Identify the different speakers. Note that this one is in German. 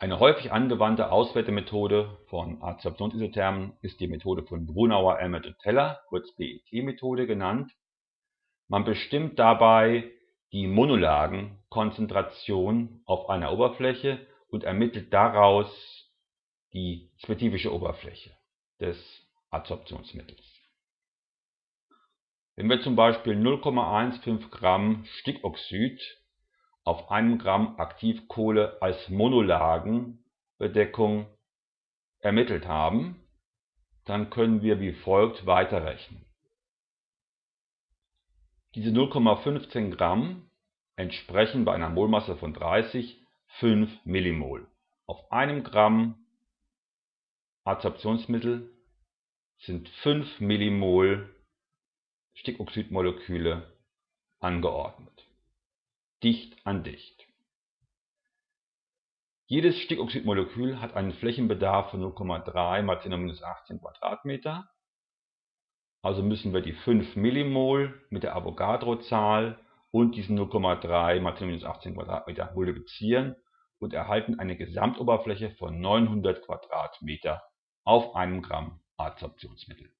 Speaker 1: Eine häufig angewandte Auswertemethode von Adsorptionsisothermen ist die Methode von Brunauer, Elmert und Teller, kurz BET-Methode genannt. Man bestimmt dabei die Monolagenkonzentration auf einer Oberfläche und ermittelt daraus die spezifische Oberfläche des Adsorptionsmittels. Wenn wir zum Beispiel 0,15 Gramm Stickoxid auf einem Gramm Aktivkohle als Monolagenbedeckung ermittelt haben, dann können wir wie folgt weiterrechnen. Diese 0,15 Gramm entsprechen bei einer Molmasse von 30 5 Millimol. Auf einem Gramm Adsorptionsmittel sind 5 Millimol Stickoxidmoleküle angeordnet dicht an dicht. Jedes Stickoxidmolekül hat einen Flächenbedarf von 0,3 mal 10 18 Quadratmeter. Also müssen wir die 5 Millimol mit der Avogadro-Zahl und diesen 0,3 mal 10 18 Quadratmeter multiplizieren und erhalten eine Gesamtoberfläche von 900 Quadratmeter auf einem Gramm Adsorptionsmittel